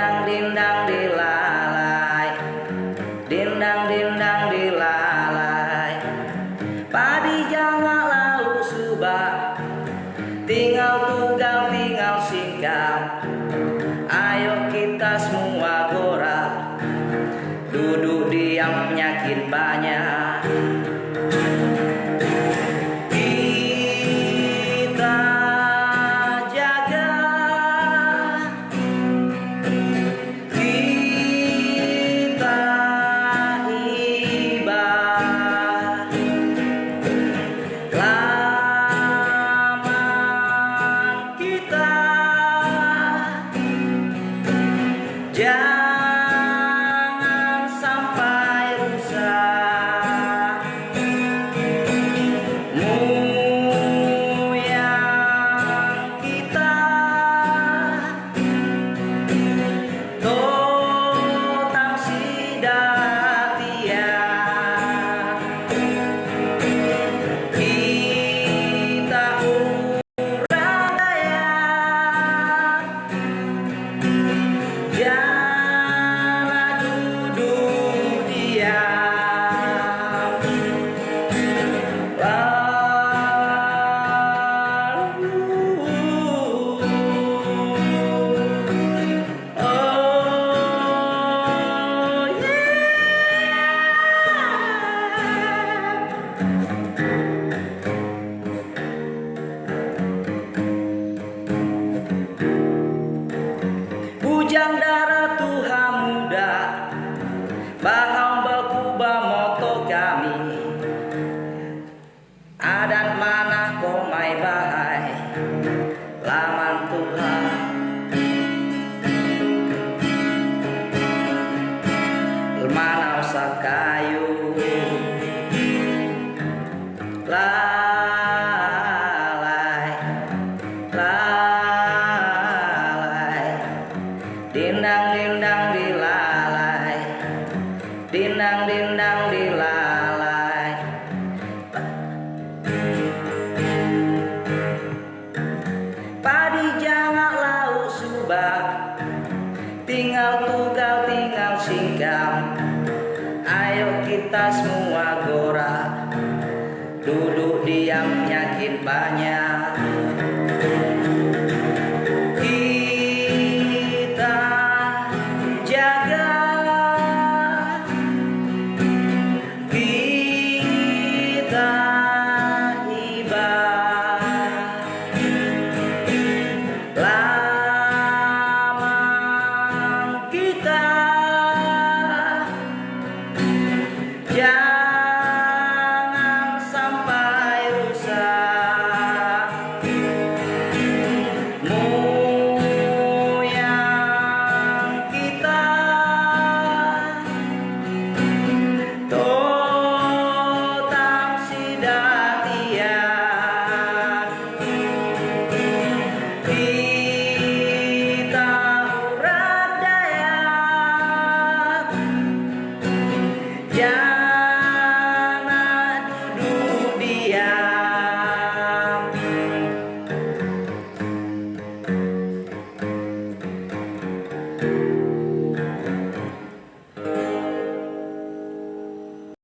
dindang dindang dilalai. Dindang dindang dilalai. Padi jangan lalu subak, tinggal tugal, tinggal singkang ayo kita semua gora. Duduk diam penyakit banyak Yeah. Dindang dindang dilalai. Dindang dindang dilalai. Padi jangan lau subak Tinggal tugal tinggal singkang Ayo kita semua gora. Duduk diam nyakit banyak.